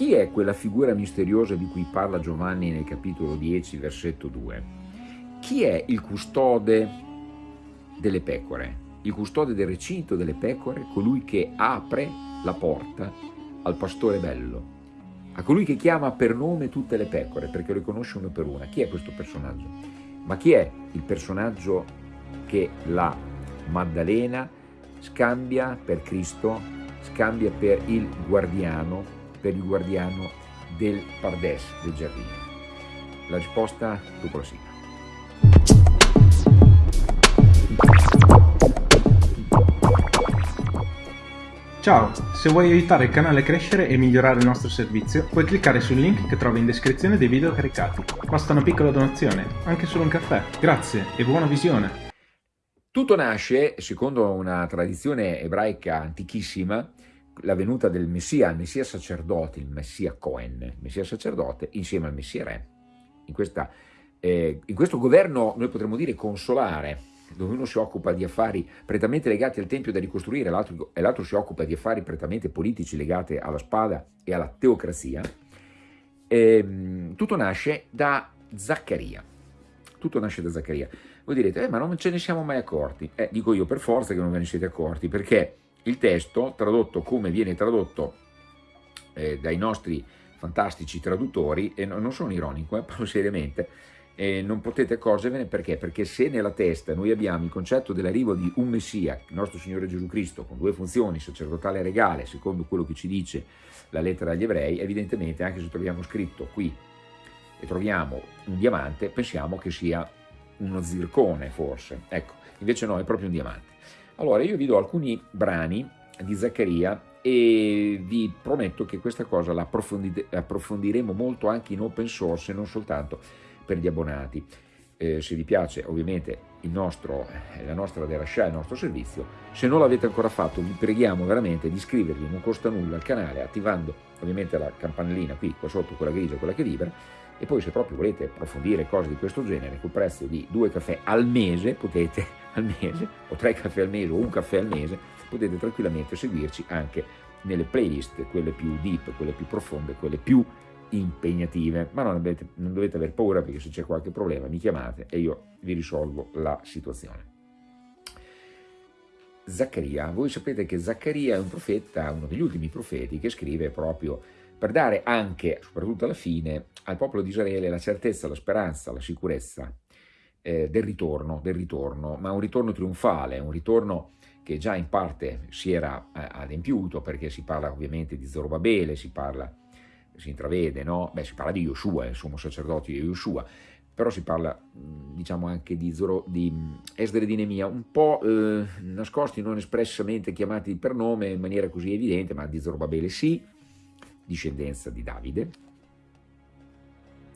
Chi è quella figura misteriosa di cui parla Giovanni nel capitolo 10, versetto 2? Chi è il custode delle pecore? Il custode del recinto delle pecore, colui che apre la porta al pastore bello, a colui che chiama per nome tutte le pecore, perché le conosce una per una. Chi è questo personaggio? Ma chi è il personaggio che la Maddalena scambia per Cristo, scambia per il guardiano per il guardiano del Pardes, del giardino? La risposta dopo la sigla. Ciao, se vuoi aiutare il canale a crescere e migliorare il nostro servizio, puoi cliccare sul link che trovi in descrizione dei video caricati. Basta una piccola donazione, anche solo un caffè. Grazie e buona visione! Tutto nasce, secondo una tradizione ebraica antichissima, la venuta del Messia, il Messia sacerdote, il Messia Cohen, il Messia sacerdote, insieme al Messia Re. In, questa, eh, in questo governo noi potremmo dire consolare, dove uno si occupa di affari prettamente legati al Tempio da ricostruire e l'altro si occupa di affari prettamente politici legati alla spada e alla teocrazia, eh, tutto nasce da Zaccaria. Tutto nasce da Zaccaria. Voi direte, eh, ma non ce ne siamo mai accorti. Eh, dico io per forza che non ve ne siete accorti, perché il testo, tradotto come viene tradotto eh, dai nostri fantastici traduttori, e non sono ironico, eh, parlo seriamente, eh, non potete accorgervene perché? Perché se nella testa noi abbiamo il concetto dell'arrivo di un Messia, il nostro Signore Gesù Cristo, con due funzioni, sacerdotale e regale, secondo quello che ci dice la lettera agli ebrei, evidentemente anche se troviamo scritto qui e troviamo un diamante, pensiamo che sia uno zircone forse, ecco, invece no, è proprio un diamante. Allora io vi do alcuni brani di Zaccaria e vi prometto che questa cosa la approfondiremo molto anche in open source e non soltanto per gli abbonati. Eh, se vi piace ovviamente nostro, eh, la nostra Derasha, il nostro servizio, se non l'avete ancora fatto vi preghiamo veramente di iscrivervi, non costa nulla al canale attivando ovviamente la campanellina qui, qua sotto, quella grigia, quella che vibra, e poi se proprio volete approfondire cose di questo genere, col prezzo di due caffè al mese, potete, al mese, o tre caffè al mese, o un caffè al mese, potete tranquillamente seguirci anche nelle playlist, quelle più deep, quelle più profonde, quelle più impegnative, ma non, avete, non dovete aver paura perché se c'è qualche problema mi chiamate e io vi risolvo la situazione. Zaccaria, voi sapete che Zaccaria è un profeta, uno degli ultimi profeti che scrive proprio per dare anche, soprattutto alla fine, al popolo di Israele la certezza, la speranza, la sicurezza eh, del ritorno, del ritorno, ma un ritorno trionfale, un ritorno che già in parte si era eh, adempiuto, perché si parla ovviamente di Zorobabele, si parla, si intravede, no? Beh, si parla di Yoshua, il sommo sacerdote di Yoshua, però si parla diciamo anche di, Zoro, di Esdre di Nemia, un po' eh, nascosti, non espressamente chiamati per nome in maniera così evidente, ma di Zorobabele sì, discendenza di Davide,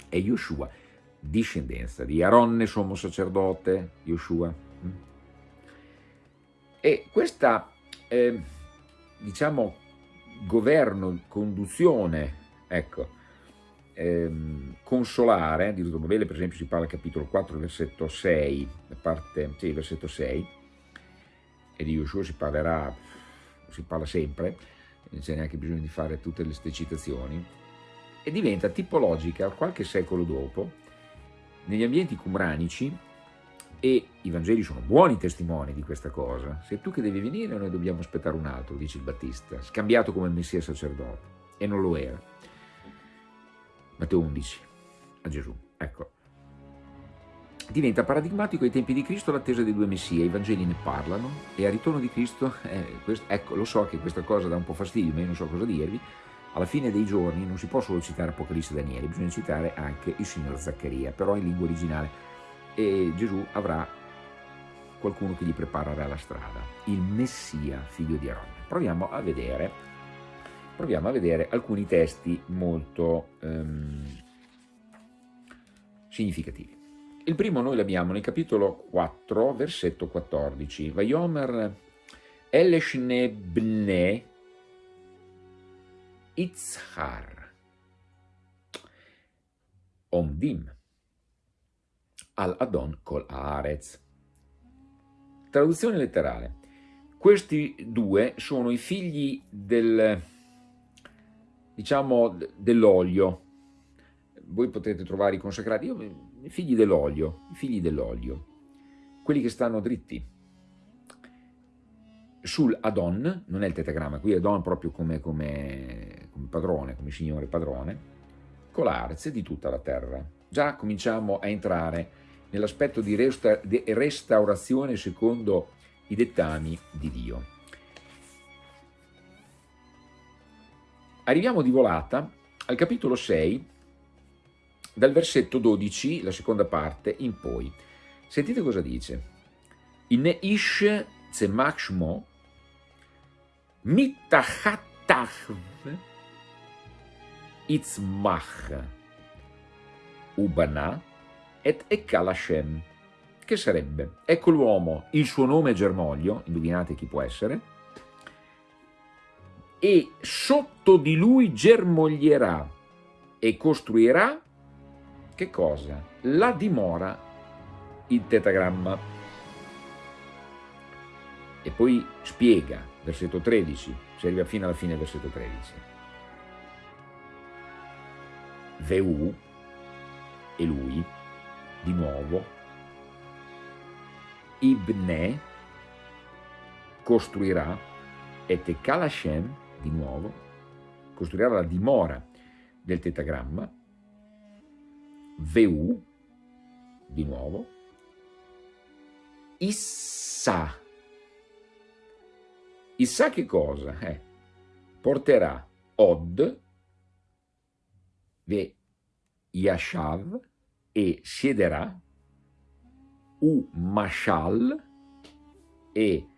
e Yoshua, discendenza di Aronne, sommo sacerdote, Yoshua. E questa, eh, diciamo, governo, conduzione, ecco, ehm, consolare, di Rutobabele per esempio si parla capitolo 4, versetto 6, parte, sì, versetto 6, e di Yoshua si parlerà, si parla sempre, non c'è neanche bisogno di fare tutte queste citazioni, e diventa tipologica qualche secolo dopo negli ambienti cumranici e i Vangeli sono buoni testimoni di questa cosa. Sei tu che devi venire noi dobbiamo aspettare un altro, dice il Battista, scambiato come Messia sacerdote, e non lo era. Matteo 11, a Gesù, ecco. Diventa paradigmatico ai tempi di Cristo l'attesa dei due Messie, i Vangeli ne parlano e al ritorno di Cristo, eh, questo, ecco, lo so che questa cosa dà un po' fastidio, ma io non so cosa dirvi, alla fine dei giorni non si può solo citare Apocalisse e Daniele, bisogna citare anche il signor Zaccaria, però in lingua originale, e Gesù avrà qualcuno che gli preparerà la strada, il Messia, figlio di Aronne. Proviamo a vedere, proviamo a vedere alcuni testi molto um, significativi. Il primo noi l'abbiamo nel capitolo 4, versetto 14. Vayomer Eleshnebne Itzhar Omdim al-Adon col Haaretz. Traduzione letterale. Questi due sono i figli del, diciamo, dell'olio. Voi potete trovare i consacrati, io, i figli dell'olio, i figli dell'olio, quelli che stanno dritti. Sul Adon, non è il tetagramma, qui Adon proprio come, come, come padrone, come signore padrone, con l'arze di tutta la terra. Già cominciamo a entrare nell'aspetto di, resta di restaurazione secondo i dettami di Dio. Arriviamo di volata al capitolo 6, dal versetto 12, la seconda parte, in poi. Sentite cosa dice. In ish tzemach shmo itzmach ubana et ekal che sarebbe, ecco l'uomo, il suo nome è germoglio, indovinate chi può essere, e sotto di lui germoglierà e costruirà, che cosa? La dimora, il tetagramma. E poi spiega, versetto 13, si arriva fino alla fine del versetto 13. Veu, e lui, di nuovo, Ibne costruirà, et Ekal Hashem, di nuovo, costruirà la dimora del tetagramma, Veu, di nuovo, Issa. Issa che cosa? Eh, porterà Od, Ve Yashav, e siederà, U Mashal, e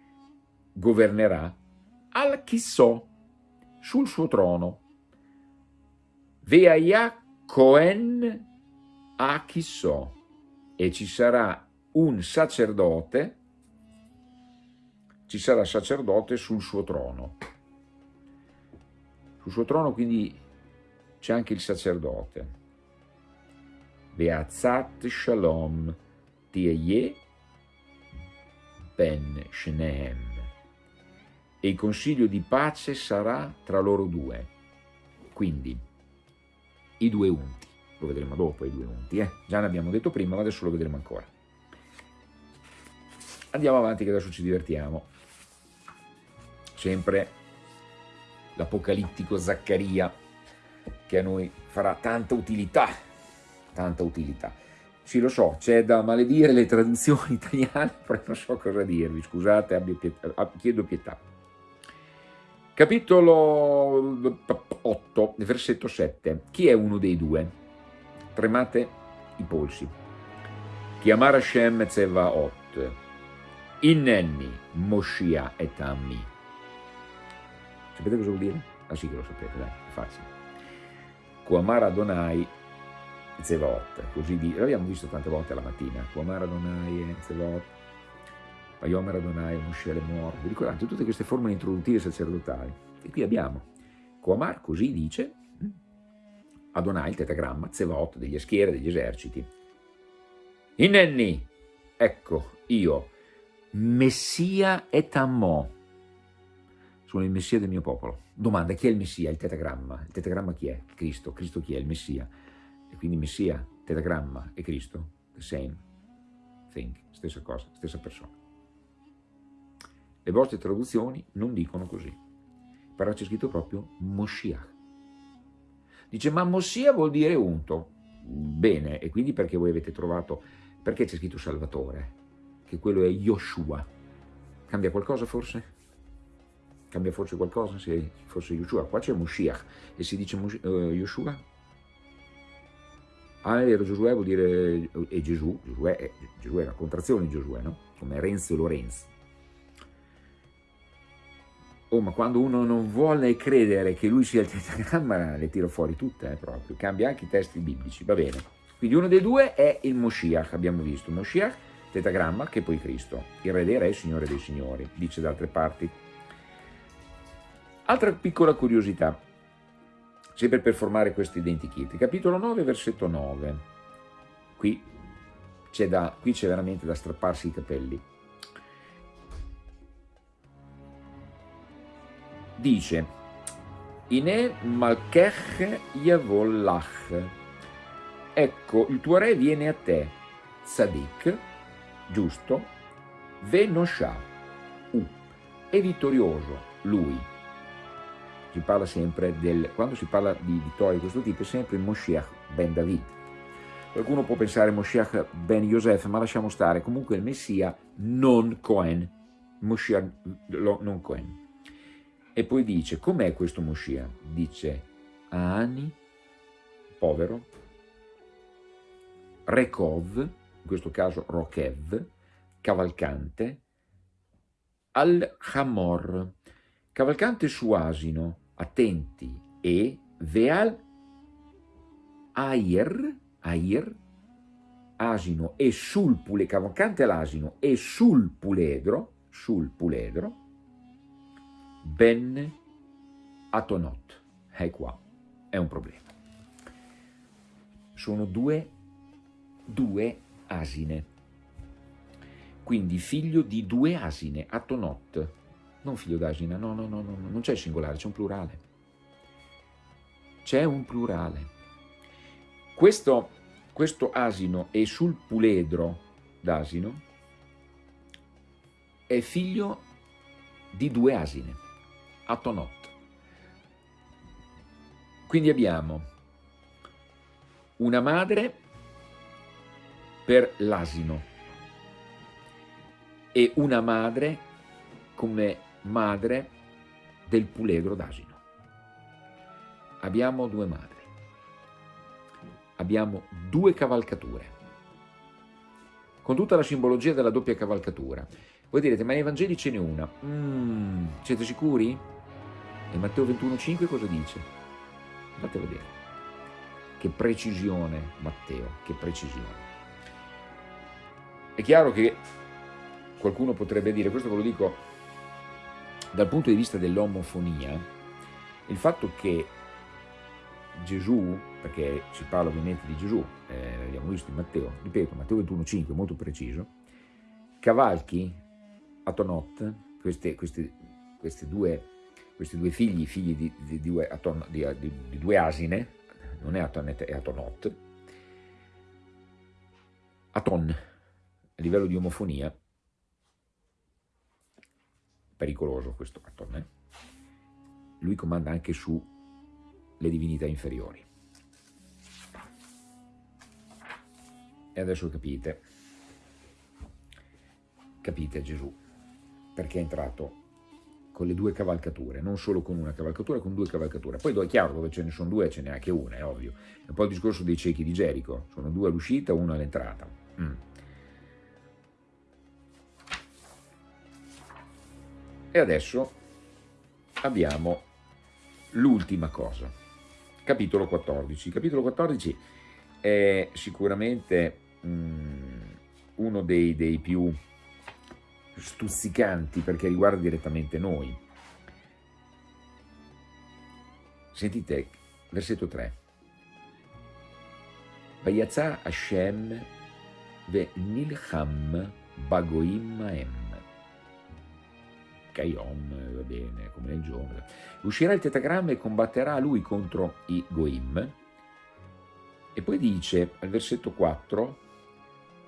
governerà al Chissò, sul suo trono. Veaya Cohen a Chissò e ci sarà un sacerdote, ci sarà sacerdote sul suo trono. Sul suo trono quindi c'è anche il sacerdote. Veazat Shalom Tieye Ben Shneem e il consiglio di pace sarà tra loro due. Quindi, i due unti, lo vedremo dopo i due unti, eh? già ne abbiamo detto prima, ma adesso lo vedremo ancora. Andiamo avanti che adesso ci divertiamo. Sempre l'apocalittico Zaccaria, che a noi farà tanta utilità, tanta utilità. Sì, lo so, c'è da maledire le traduzioni italiane, però non so cosa dirvi, scusate, pietà, chiedo pietà. Capitolo 8, versetto 7. Chi è uno dei due? Tremate i polsi. Chiamare Hashem Tzevaot. Innenni Moshia et Ammi. Sapete cosa vuol dire? Ah sì che lo sapete, dai, è facile. Kuamar Adonai Zevaot, così di, l'abbiamo visto tante volte la mattina, Kuamar Adonai Zevaot, Vayomer Adonai, Moshe Lemor, vi ricordate tutte queste formule introduttive sacerdotali? E qui abbiamo Coamar, così dice, hm, Adonai, il tetagramma, Zevot, degli schiere, degli eserciti. Innenni, ecco, io, Messia et Ammo, sono il Messia del mio popolo. Domanda, chi è il Messia? Il tetagramma. Il tetagramma chi è? Cristo. Cristo chi è? Il Messia. E quindi Messia, tetagramma e Cristo, the same thing, stessa cosa, stessa persona. Le vostre traduzioni non dicono così, però c'è scritto proprio Moshiach. Dice, ma Mossia vuol dire unto. Bene, e quindi perché voi avete trovato, perché c'è scritto Salvatore? Che quello è Yoshua. Cambia qualcosa forse? Cambia forse qualcosa se fosse Yoshua? Qua c'è Moshiach e si dice uh, Yoshua? Ah, vero, Giosuè vuol dire, è Gesù, Giosuè Gesù è la contrazione di Giosuè, no? Come Renzo e Lorenzo. Oh, ma quando uno non vuole credere che lui sia il tetagramma, le tiro fuori tutte, eh, proprio. Cambia anche i testi biblici, va bene. Quindi uno dei due è il Moshiach, abbiamo visto. Moshiach, tetagramma, che poi Cristo. Il re dei re, il signore dei signori, dice da altre parti. Altra piccola curiosità, sempre per formare questo identikit. Capitolo 9, versetto 9. Qui c'è veramente da strapparsi i capelli. Dice Ine Malkech Yevolach. Ecco, il tuo re viene a te, Tzadik, giusto, Venosha, U, è vittorioso, lui. Si parla sempre del, quando si parla di vittoria di questo tipo, è sempre Moshiach ben David. Qualcuno può pensare Moshiach ben Yosef, ma lasciamo stare, comunque il Messia non Cohen, Moshiach non Cohen. E poi dice, com'è questo Moshiach? Dice, Ani, povero, Rekov, in questo caso Rokev, cavalcante, Al-Hamor, cavalcante su asino, attenti, e Veal Air, Air, asino e sul puledro, cavalcante all'asino e sul puledro, sul puledro, Ben Atonot. E qua è un problema. Sono due, due asine. Quindi figlio di due asine, Atonot. Non figlio d'asina, no, no, no, no, non c'è il singolare, c'è un plurale. C'è un plurale. Questo, questo asino è sul puledro d'asino è figlio di due asine. Atonot. Quindi abbiamo una madre per l'asino e una madre come madre del puledro d'asino. Abbiamo due madri, abbiamo due cavalcature, con tutta la simbologia della doppia cavalcatura. Voi direte, ma nei Vangeli ce n'è una. Mm, siete sicuri? E Matteo 21,5 cosa dice? Andate a vedere. Che precisione, Matteo, che precisione. È chiaro che qualcuno potrebbe dire, questo ve lo dico dal punto di vista dell'omofonia, il fatto che Gesù, perché si parla ovviamente di Gesù, eh, l'abbiamo visto in Matteo, ripeto, Matteo 21,5, molto preciso, cavalchi a Tonot, queste, queste, queste due questi due figli, figli di, di, di, di, di due asine, non è Atonet, è Atonot, Aton, a livello di omofonia, pericoloso questo Aton, eh? lui comanda anche su le divinità inferiori. E adesso capite, capite Gesù, perché è entrato con le due cavalcature, non solo con una cavalcatura, con due cavalcature. Poi è chiaro, dove ce ne sono due ce n'è anche una, è ovvio. È un po' il discorso dei ciechi di Gerico, sono due all'uscita, uno all'entrata. Mm. E adesso abbiamo l'ultima cosa, capitolo 14. Capitolo 14 è sicuramente mm, uno dei, dei più stuzzicanti perché riguarda direttamente noi. Sentite, versetto 3. Vayatza Hashem ve nilcham bagoim maem. Kayom, va bene, come nel giorno. Uscirà il tetagramma e combatterà lui contro i goim. E poi dice al versetto 4,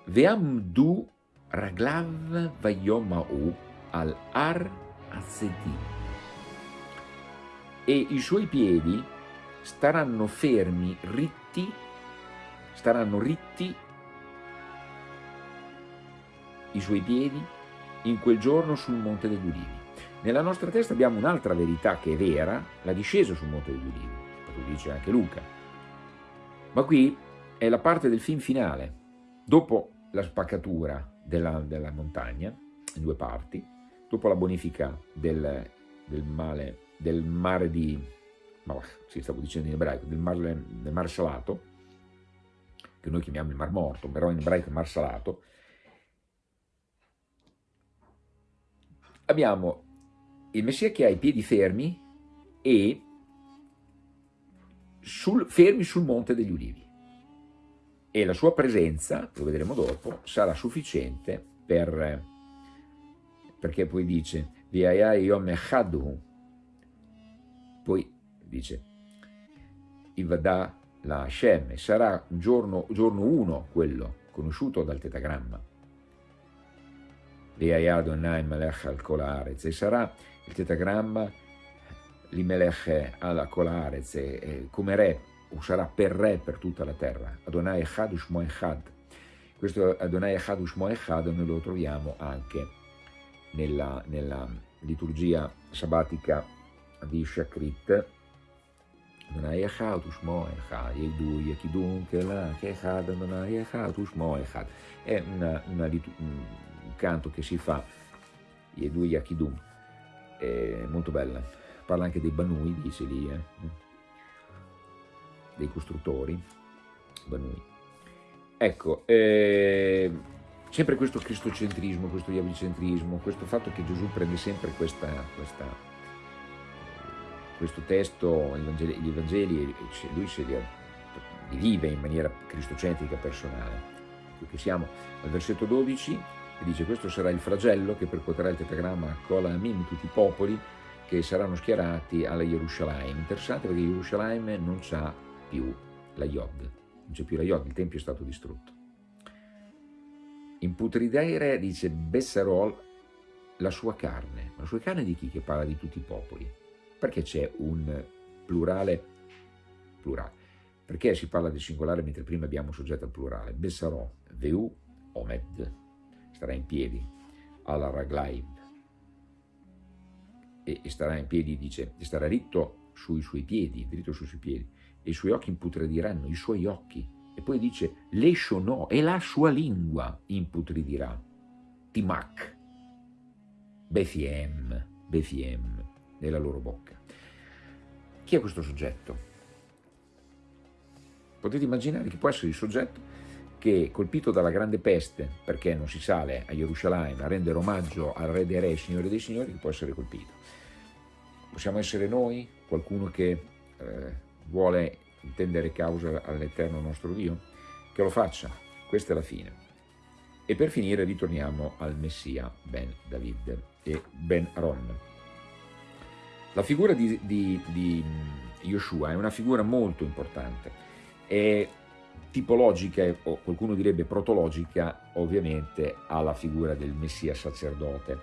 Veamdu Raglav Vayomau al-Ar Azedi e i suoi piedi staranno fermi, ritti, staranno ritti i suoi piedi in quel giorno sul Monte degli Ulivi. Nella nostra testa abbiamo un'altra verità che è vera, la discesa sul Monte degli Ulivi, lo dice anche Luca. Ma qui è la parte del film finale. Dopo la spaccatura della, della montagna in due parti, dopo la bonifica del, del, male, del mare di, ma sì, stavo dicendo in ebraico, del mare, del mare salato, che noi chiamiamo il mar morto, però in ebraico è mar salato, abbiamo il Messia che ha i piedi fermi e sul, fermi sul Monte degli Ulivi e la sua presenza, lo vedremo dopo, sarà sufficiente per, perché poi dice poi dice, Ivada la Hashem, sarà giorno, giorno uno quello, conosciuto dal tetagramma. E sarà il tetagramma l'Imelech al Kolarez, come re, sarà per re per tutta la terra. Adonai Echad Ushmo Echad. Questo Adonai Echad Ushmo Echad noi lo troviamo anche nella, nella liturgia sabbatica di Shakrit, Adonai Echad Ushmo Echad, Yedu Yekidun Kela Echad Adonai Echad Ushmo Echad. È una, una, un canto che si fa, Yedu Yakidun, è molto bella. Parla anche dei Banui, dice lì, eh? Dei costruttori, Banui. Ecco, eh, sempre questo cristocentrismo, questo iavicentrismo, questo fatto che Gesù prende sempre questa, questa, questo testo, gli Evangeli, lui se li, li vive in maniera cristocentrica personale. Qui siamo al versetto 12, e dice questo sarà il flagello che percuoterà il tetagramma Kola Amim, tutti i popoli che saranno schierati alla Gerusalemme. Interessante perché Gerusalemme non c'ha più la Yod, non c'è più la Yod, il Tempio è stato distrutto. In Putridere dice Bessarol la sua carne, ma la sua carne di chi che parla di tutti i popoli? Perché c'è un plurale plurale? Perché si parla del singolare mentre prima abbiamo soggetto al plurale? Bessarò, Veu, Omed, starà in piedi, alla Raglaib, e, e starà in piedi, dice, e starà ritto sui suoi piedi, dritto sui suoi piedi, e i suoi occhi imputrediranno, i suoi occhi, e poi dice, l'escio no, e la sua lingua imputridirà. Timac, Bethiem, Bethiem, nella loro bocca. Chi è questo soggetto? Potete immaginare che può essere il soggetto che, colpito dalla grande peste, perché non si sale a Gerusalemme a rendere omaggio al Re dei Re, Signore dei Signori, che può essere colpito. Possiamo essere noi, qualcuno che eh, vuole intendere causa all'eterno nostro Dio? Che lo faccia, questa è la fine. E per finire ritorniamo al Messia Ben David e Ben Ron. La figura di, di, di Yoshua è una figura molto importante, è tipologica, o qualcuno direbbe protologica, ovviamente alla figura del Messia sacerdote.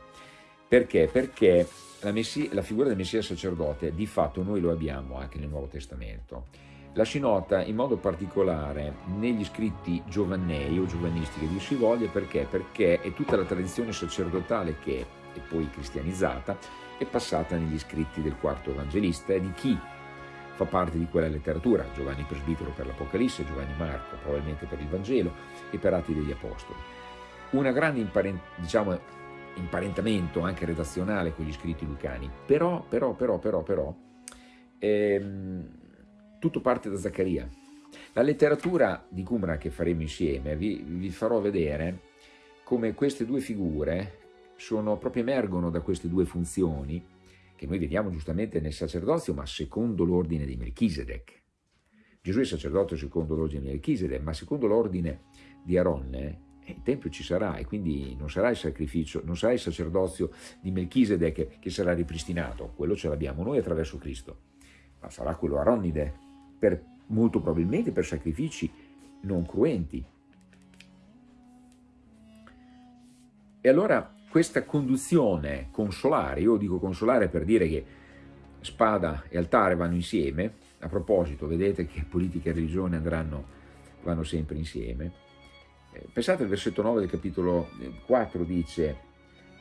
Perché? Perché la, messia, la figura del Messia sacerdote di fatto noi lo abbiamo anche nel Nuovo Testamento la si nota in modo particolare negli scritti giovannei o giovanistici di si voglia perché? Perché è tutta la tradizione sacerdotale che è poi cristianizzata è passata negli scritti del quarto evangelista e di chi fa parte di quella letteratura, Giovanni Presbitero per l'Apocalisse, Giovanni Marco probabilmente per il Vangelo e per Atti degli Apostoli. Una grande imparent diciamo, imparentamento anche redazionale con gli scritti lucani, però, però, però, però, però, ehm, tutto parte da Zaccaria. La letteratura di Qumran che faremo insieme vi, vi farò vedere come queste due figure sono, proprio emergono da queste due funzioni che noi vediamo giustamente nel sacerdozio, ma secondo l'ordine di Melchisedec. Gesù è sacerdote secondo l'ordine di Melchisedec, ma secondo l'ordine di Aronne eh, il Tempio ci sarà e quindi non sarà il sacrificio, non sarà il sacerdozio di Melchisedec che sarà ripristinato, quello ce l'abbiamo noi attraverso Cristo, ma sarà quello aronnide per, molto probabilmente per sacrifici non cruenti. E allora questa conduzione consolare, io dico consolare per dire che spada e altare vanno insieme, a proposito vedete che politica e religione andranno, vanno sempre insieme, eh, pensate al versetto 9 del capitolo 4 dice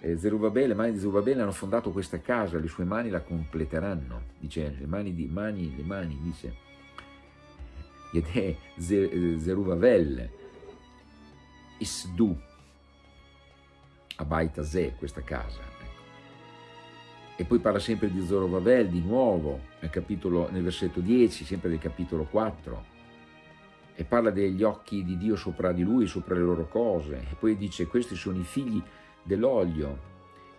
eh, Zerubabele, le mani di Zerubabele hanno fondato questa casa, le sue mani la completeranno, dice le mani di mani, le mani, dice ed è Zerubbabel, Isdu, Abaita Ze, questa casa. Ecco. E poi parla sempre di Zorobabel di nuovo, nel, capitolo, nel versetto 10, sempre del capitolo 4, e parla degli occhi di Dio sopra di lui, sopra le loro cose, e poi dice questi sono i figli dell'olio.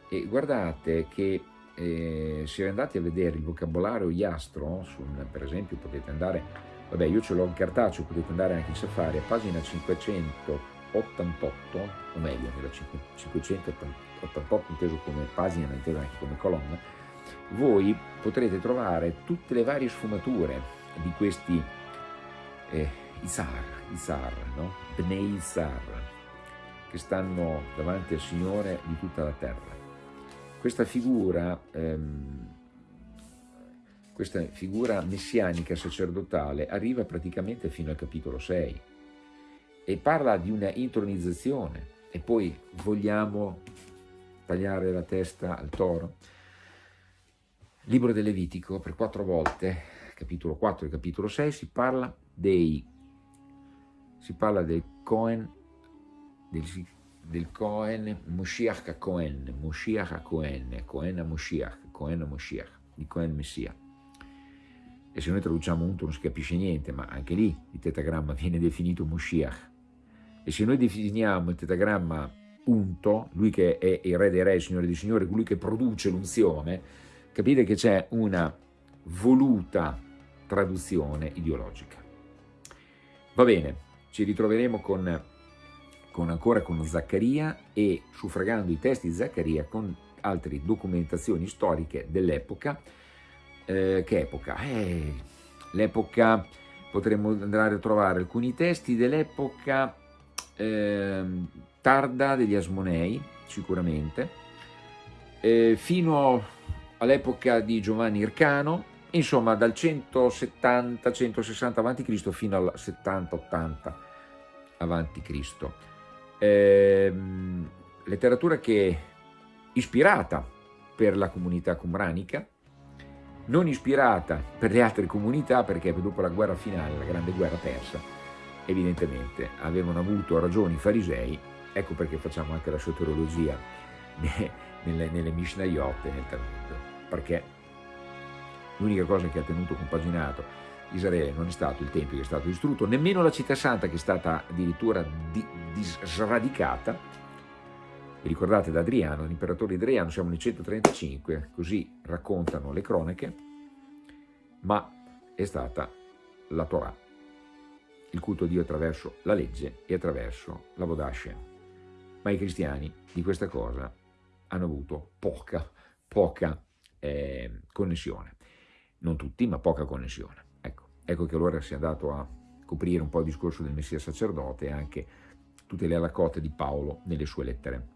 E guardate che eh, se andate a vedere il vocabolario Iastro, su, per esempio potete andare Vabbè, io ce l'ho in cartaceo, potete andare anche in Safari, a pagina 588, o meglio, nella 588 inteso come pagina, ma inteso anche come colonna, voi potrete trovare tutte le varie sfumature di questi eh, Isar, Isar, no? Bnei Isar, che stanno davanti al Signore di tutta la terra. Questa figura, ehm, questa figura messianica sacerdotale arriva praticamente fino al capitolo 6 e parla di una intronizzazione e poi vogliamo tagliare la testa al toro. Libro del Levitico, per quattro volte, capitolo 4 e capitolo 6, si parla dei si parla del Cohen, del, del Cohen, Moshiach a Cohen, Moshiach a Cohen, Cohen Moshiach, Cohen Moshiach, di Cohen Messia. E se noi traduciamo unto non si capisce niente, ma anche lì il tetagramma viene definito Moshiach. E se noi definiamo il tetagramma unto, lui che è il re dei re, il signore dei signori, colui che produce l'unzione, capite che c'è una voluta traduzione ideologica. Va bene, ci ritroveremo con, con ancora con Zaccaria e suffragando i testi di Zaccaria con altre documentazioni storiche dell'epoca. Eh, che epoca? Eh, l'epoca, potremmo andare a trovare alcuni testi dell'epoca eh, tarda degli Asmonei, sicuramente, eh, fino all'epoca di Giovanni Ircano, insomma dal 170-160 a.C. fino al 70-80 a.C. Eh, letteratura che ispirata per la comunità cumranica, non ispirata per le altre comunità perché dopo la guerra finale, la grande guerra persa, evidentemente avevano avuto ragioni i farisei, ecco perché facciamo anche la soteriologia nelle, nelle Mishnayot e nel Talmud, perché L'unica cosa che ha tenuto compaginato Israele non è stato il Tempio che è stato distrutto, nemmeno la città santa che è stata addirittura di, di sradicata. Vi ricordate da Adriano, l'imperatore Adriano, siamo nel 135, così raccontano le cronache, ma è stata la Torah, il culto a Dio attraverso la legge e attraverso la Vodashem. Ma i cristiani di questa cosa hanno avuto poca, poca eh, connessione non tutti, ma poca connessione. Ecco, ecco che allora si è andato a coprire un po' il discorso del Messia sacerdote e anche tutte le alacote di Paolo nelle sue lettere.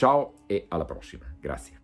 Ciao e alla prossima, grazie.